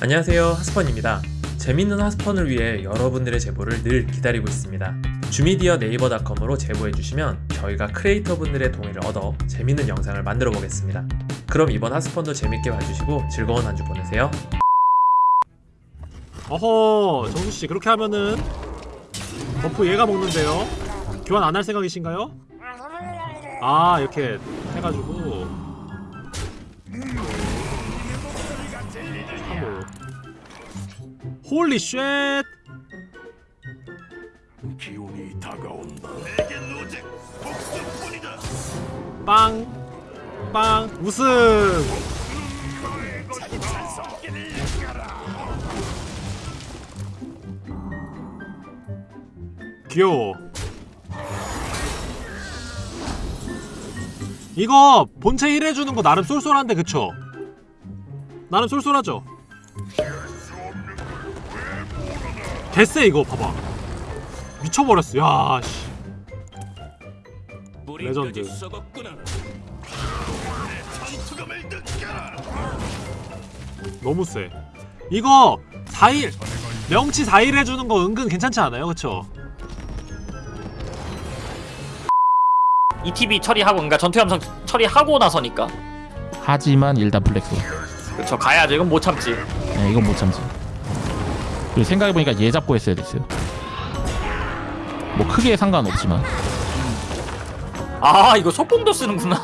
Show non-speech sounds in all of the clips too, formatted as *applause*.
안녕하세요. 하스펀입니다. 재밌는 하스펀을 위해 여러분들의 제보를 늘 기다리고 있습니다. 주미디어 네이버닷컴으로 제보해주시면 저희가 크리에이터 분들의 동의를 얻어 재밌는 영상을 만들어 보겠습니다. 그럼 이번 하스펀도 재밌게 봐주시고 즐거운 한 주 보내세요. 어허 정수씨 그렇게 하면은 buff 얘가 먹는데요? 교환 안 할 생각이신가요? 아 이렇게 해가지고 홀리 쉣 기운이 다가온다. 빵! 빵! 우승! 귀여워 이거 본체 1 해주는 거 나름 쏠쏠한데 그쵸? 나름 쏠쏠하죠? 개쎄 이거 봐봐. 미쳐버렸어. 야씨. 레전드. 너무 세 이거 4일 명치 4일 해주는 거 은근 괜찮지 않아요? 그쵸? ETB 처리하고 그러니까 전투 함성 처리하고 나서니까. 하지만 일단 flex. 그쵸 가야죠. 이건 못 참지. 네, 이건 못 참지 그리고 생각해보니까 얘 잡고 했어야 됐어요. 뭐 크게 상관없지만. 아 이거 속공도 쓰는구나.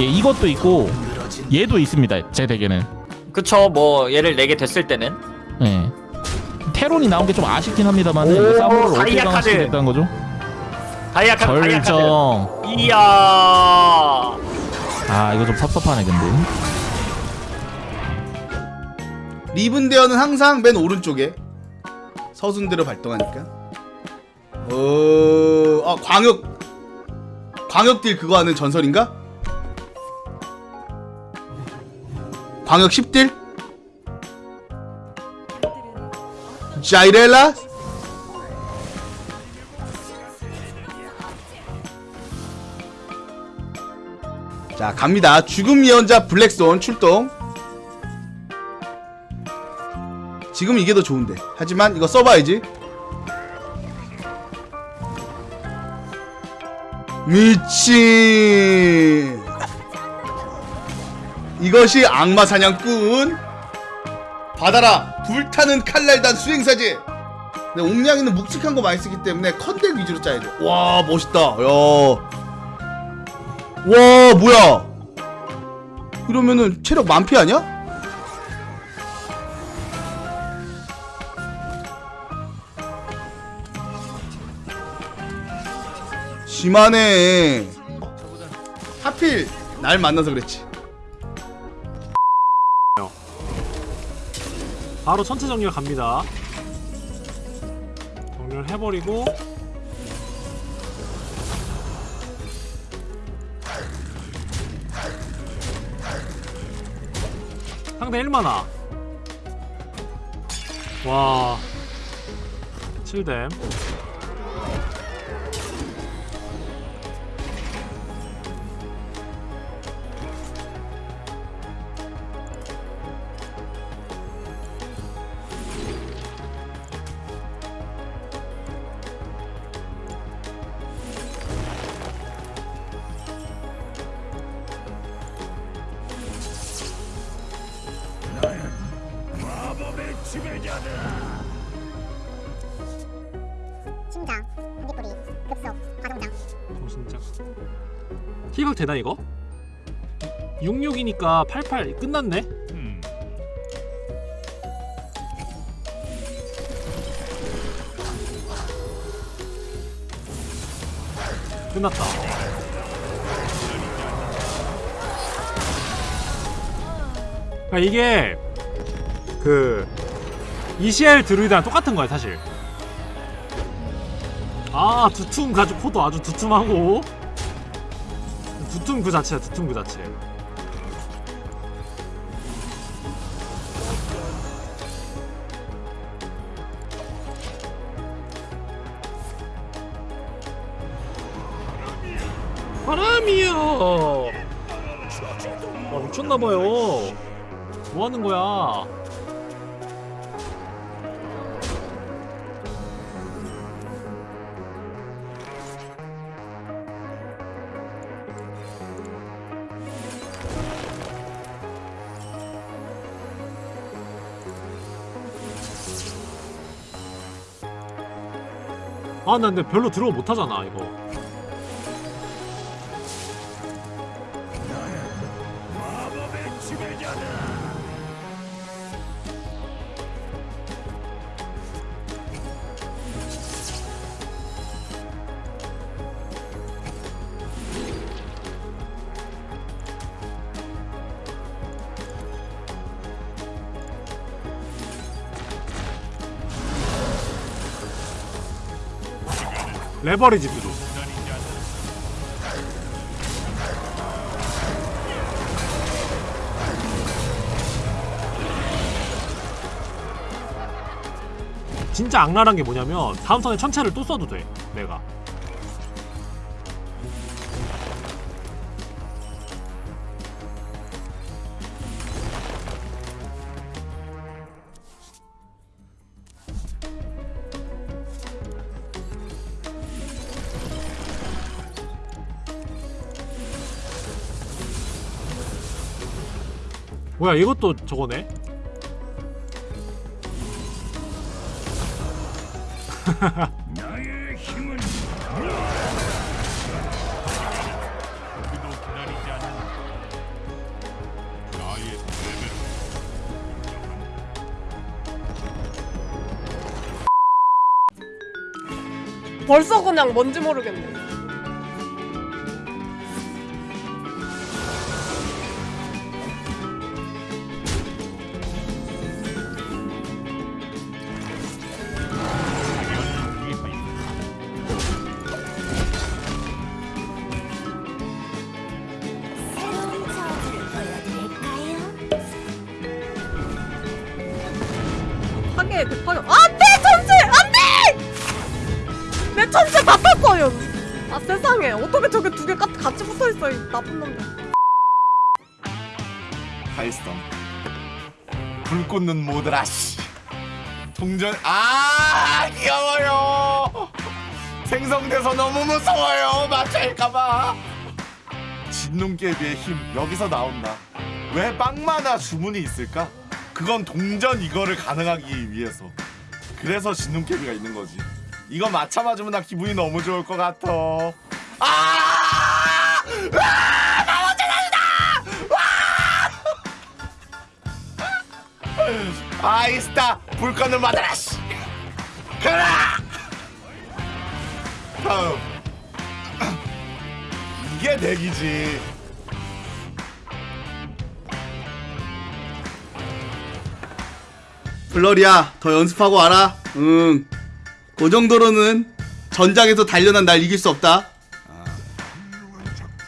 얘 이것도 있고 얘도 있습니다 제 덱에는. 그쵸 뭐 얘를 내게 됐을 때는. 예. 테론이 나온 게 좀 아쉽긴 합니다만 오, 이거 싸움을 어떻게 다이아. 됐다는 거죠? 다이아 카드 다이아 카드. 이야. 아 이거 좀 섭섭하네 근데 리븐데어는 항상 맨 오른쪽에 서순대로 발동하니까 어... 아 광역 광역딜 그거 하는 전설인가? 광역 10딜? 자이렐라? 자 갑니다 죽음 예언자 블랙손 출동 지금 이게 더 좋은데. 하지만 이거 써봐야지. 미친! 이것이 악마 사냥꾼? 받아라! 불타는 칼날단 수행사제 근데 옴냥이는 묵직한 거 많이 쓰기 때문에 컨덱 위주로 짜야 돼와 멋있다. 야와 뭐야? 이러면은 체력 만피 아니야? 심하네. 하필 날 만나서 그랬지. 바로 천체 정렬 갑니다 정렬 해버리고 상대 1만화 와 7댐 희각 되나 이거? 66이니까 88 끝났네? 끝났다 그러니까 이게 그 ECL 드루이드랑 똑같은 거야 사실 아 두툼 가죽 코도 아주 두툼하고 두툼 그 자체야 두툼 그 자체. 바람이요! 아 미쳤나봐요. 뭐 하는 거야? 아, 나 근데 별로 들어 못 하잖아, 이거. 레버리지 구조. 진짜 악랄한 게 뭐냐면 다음 턴에 천체를 또 써도 돼 내가 뭐야 이것도 저거네 벌써 그냥 뭔지 모르겠네. 천재 다 땄어요. 아 세상에. 어떻게 저게 두 개 같이 붙어 있어 이 나쁜 놈들. 달성 불 꽂는 모드라 씨. 동전 아 귀여워요. 생성돼서 너무 무서워요. 마찰까봐. 진눈깨비의 힘 여기서 나온다. 왜 빵마나 주문이 있을까? 그건 동전 이거를 가능하기 위해서. 그래서 진눈깨비가 있는 거지 이거 맞춰 맞으면 나 기분이 너무 좋을 것 같아. 아! 아! 나머지 아이스타 불 꺼는 마드라 씨. 가라! 다음. 이게 대기지. 블러리야 더 연습하고 와라. 응 그 정도로는 전장에서 단련한 날 이길 수 없다?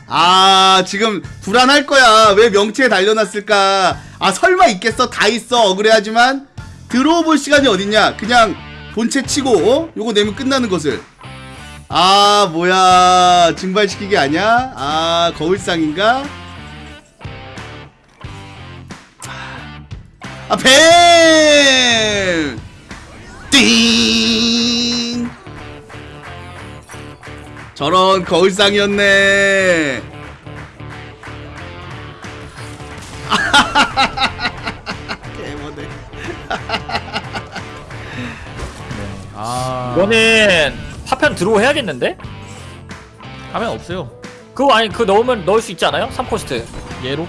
아 지금 불안할 거야. 왜 명치에 달려놨을까? 아 설마 있겠어? 다 있어. 억울해하지만 들어볼 시간이 어딨냐? 그냥 본체 치고 어? 요거 내면 끝나는 것을. 아 뭐야. 증발시키기 아니야? 아 거울상인가? 아 뱀! 띵! 저런 거울상이었네. *laughs* 개머네. 아 이거는 파편 들어오 해야겠는데? 하면 없어요. 그거 아니 그거 넣으면 넣을 수 있지 않아요? 3코스트 얘로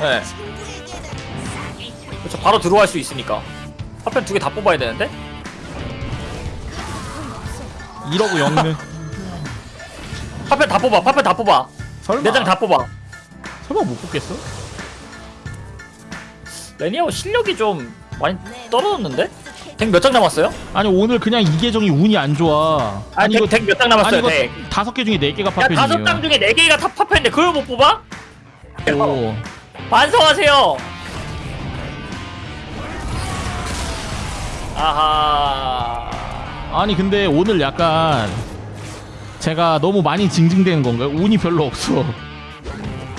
네 그렇죠 바로 들어갈 수 있으니까 파편 두 개 다 뽑아야 되는데? 1억 0는 파편 다 뽑아 파편 다 뽑아 설마 내장 다 뽑아 설마 못 뽑겠어? 레니아오 실력이 좀 많이 떨어졌는데? 덱 몇 장 남았어요? 아니 오늘 그냥 이 계정이 운이 안 좋아. 아니 이거 덱 몇장 아니 남았어요 이거 덱 다섯 개 중에 네 개가 야 파편이에요. 다섯 장 중에 네 개가 탑 파편인데 그걸 못 뽑아? 오. 반성하세요 아하 아니 근데 오늘 약간 제가 너무 많이 징징대는 건가요? 운이 별로 없어.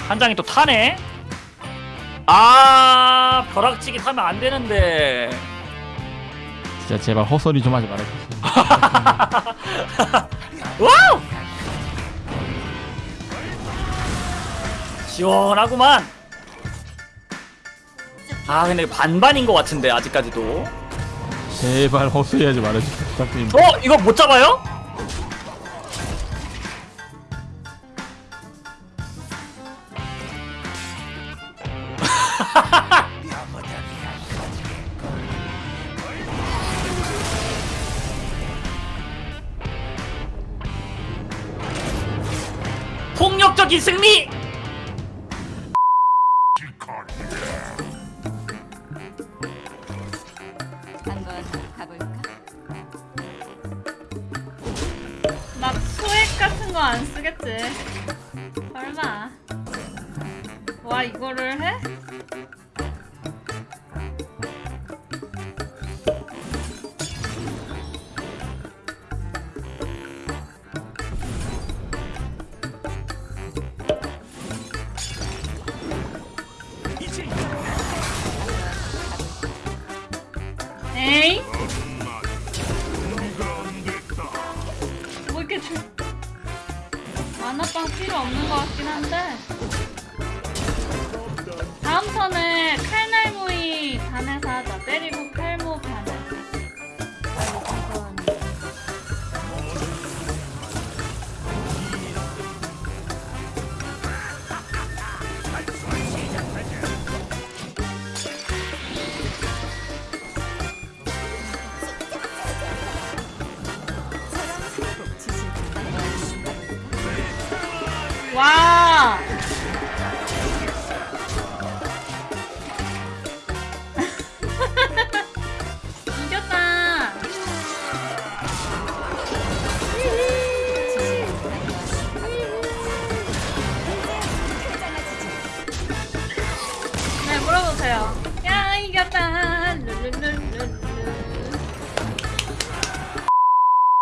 한 장이 또 타네 아 벼락치기 타면 안 되는데 진짜 제발 헛소리 좀 하지 말아주세요. *laughs* 와우 시원하구만 아 근데 반반인 것 같은데 아직까지도 제발 헛소리 하지 말아주세요. 부탁드립니다. 어 이거 못 잡아요? *laughs* 폭력적인 승리!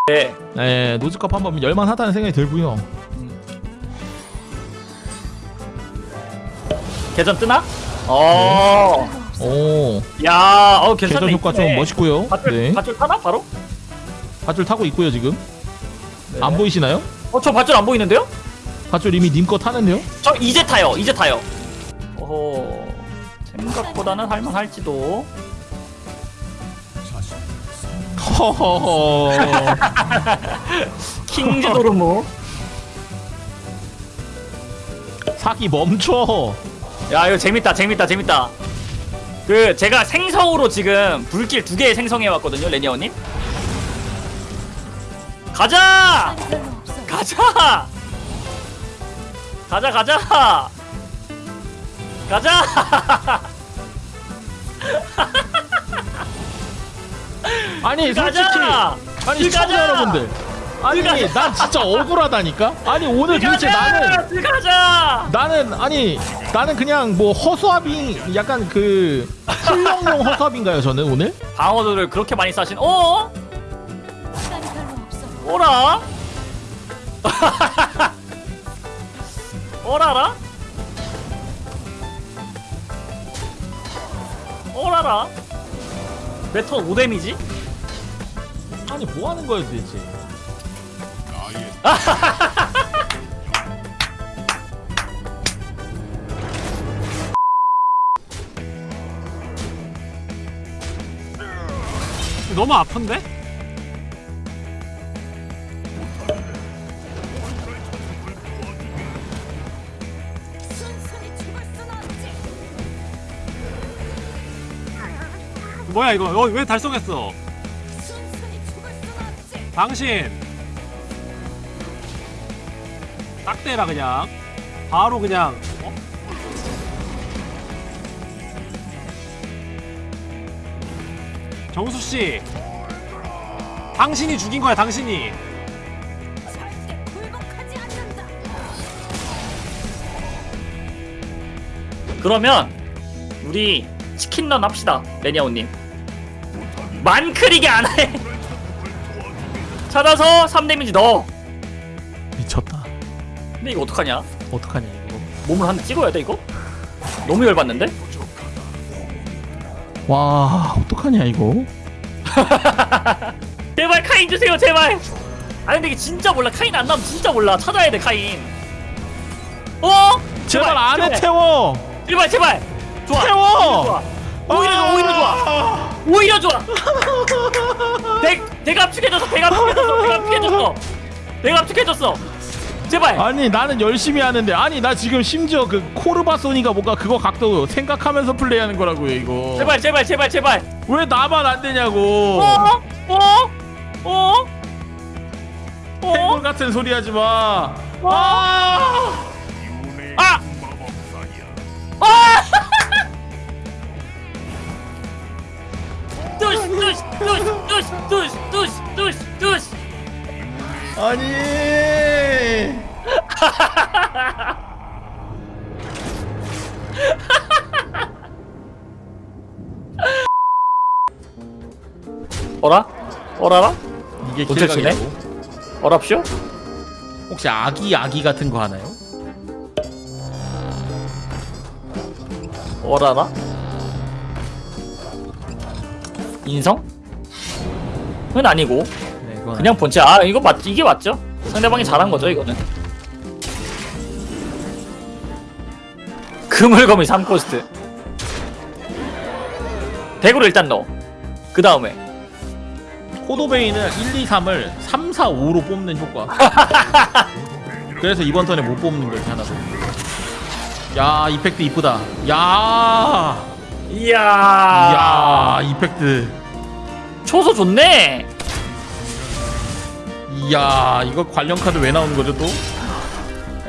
네 네, 노즈컵 한번 열만하다는 생각이 들고요. 개전 뜨나? 어. 오, 야, 어. 계절 효과 좀 이쁘네. 멋있고요. 밧줄 네, 밧줄 타나 바로? 밧줄 타고 있고요 지금. 네. 안 보이시나요? 어, 저 밧줄 안 보이는데요? 밧줄 이미 님 거 타는데요? 저 이제 타요. 이제 타요. 어. 생각보다는 할만할지도. 허허허. 킹즈 도르무. 사기 멈춰. 야, 이거 재밌다. 재밌다. 재밌다. 그 제가 생성으로 지금 불길 두 개 생성해 왔거든요, 레니어님. 가자! 가자! 가자, 가자! 가자! *laughs* 아니 솔직히 가자! 아니 들어가자! 시청자 여러분들 아니 들어가자! 난 진짜 억울하다니까 아니 오늘 도대체 나는 가자! 나는 아니 나는 그냥 뭐 허수아비 약간 그 훈련용 허수아비인가요 저는 오늘 방어도를 그렇게 많이 싸신 어? 어라? 어라라? 어라라? 메턴 5데미지? 아니 뭐 하는 거야 도대체 너무 아픈데? 뭐야 이거? 어, 왜 달성했어? 당신 딱 대라 그냥 바로 그냥 어? 정수 씨 당신이 죽인 거야 당신이. 그러면 우리 치킨런 합시다 레니아오님 만크리게 안해. 찾아서 3데미지 넣어. 미쳤다. 근데 이거 어떡하냐? 어떡하냐 이거? 몸을 한 대 찍어야 돼 이거? 너무 열받는데? 와 어떡하냐 이거? *laughs* 제발 카인 주세요 제발. 아니 근데 이게 진짜 몰라. 카인 안 나오면 진짜 몰라. 찾아야 돼 카인. 어? 제발 안에 제발. 태워. 제발 제발. 좋아. 태워. 오히려 좋아. 오히려 좋아 오히려 좋아 대, 대가 압축해졌어 대가 압축해졌어 대가 압축해졌어 대가 압축해졌어 제발 아니 나는 열심히 하는데 아니 나 지금 심지어 그 코르바 소니가 뭔가 그거 각도 생각하면서 플레이하는 거라고요 이거 제발 제발 제발 제발 왜 나만 안 되냐고 어? 어? 어? 어? 해골 같은 소리 하지 마 어? 아! 아! 아! 뚜시 뚜시 뚜시 뚜시 뚜시 뚜시 뚜시 뚜시 아니 *laughs* 어라? 어라라? 이게 길각이라고 어랍쇼? 혹시 아기 아기 같은 거 하나요? 어라라? 인성? 그건 아니고. 네 그건 그냥 본체. 아 이거 맞 이게 맞죠? 상대방이 잘한 거죠 이거는. 그물거미 3코스트. 대구를 일단 넣어. 그 다음에. 코도베이는 1, 2, 3을 3, 4, 5로 뽑는 효과. *laughs* 그래서 이번 턴에 못 뽑는 거지 하나도 야 이펙트 이쁘다. 야! 이야. 이야 이펙트 초소 좋네. 이야 이거 관련 카드 왜 나오는 거죠 또?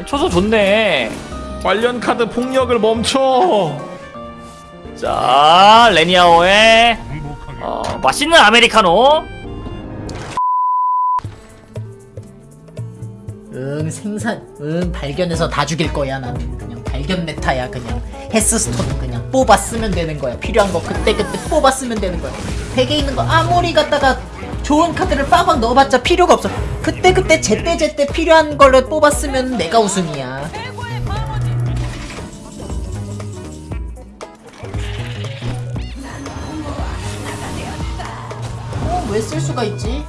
초소 좋네. 관련 카드 폭력을 멈춰. 자 레니아오의 어, 맛있는 아메리카노 응 생산 응 발견해서 다 죽일 거야 나는. 그냥 발견 meta야 그냥. 헤스스톤은 그냥 뽑아 쓰면 되는 거야. 필요한 거 그때 그때 뽑아 쓰면 되는 거야. 덱에 있는 거 아무리 갖다가 좋은 카드를 빠박 넣어봤자 필요가 없어. 그때 그때 제때 제때 필요한 걸로 뽑아 쓰면 내가 우승이야. 어 왜 쓸 수가 있지?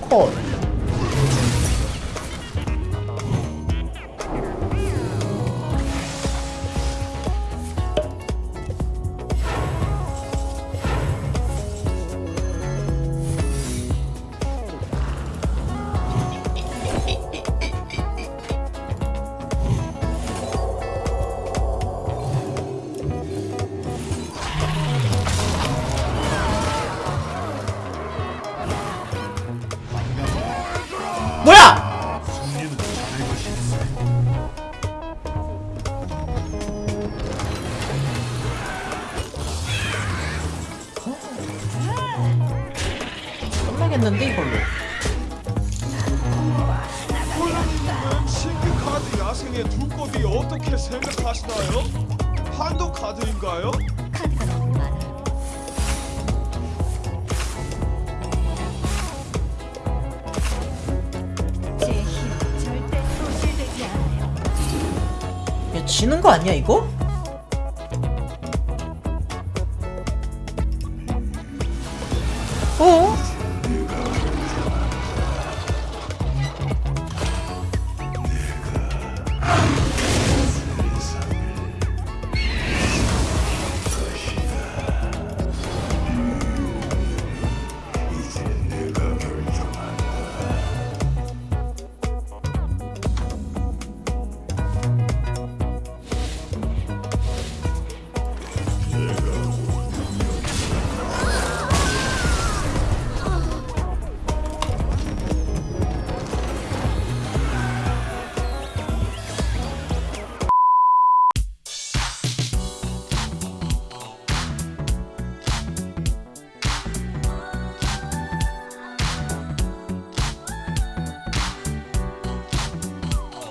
콜 대해 두꺼비 어떻게 생각하시나요? 판도 카드인가요? 카드가 지는 거 아니야 이거?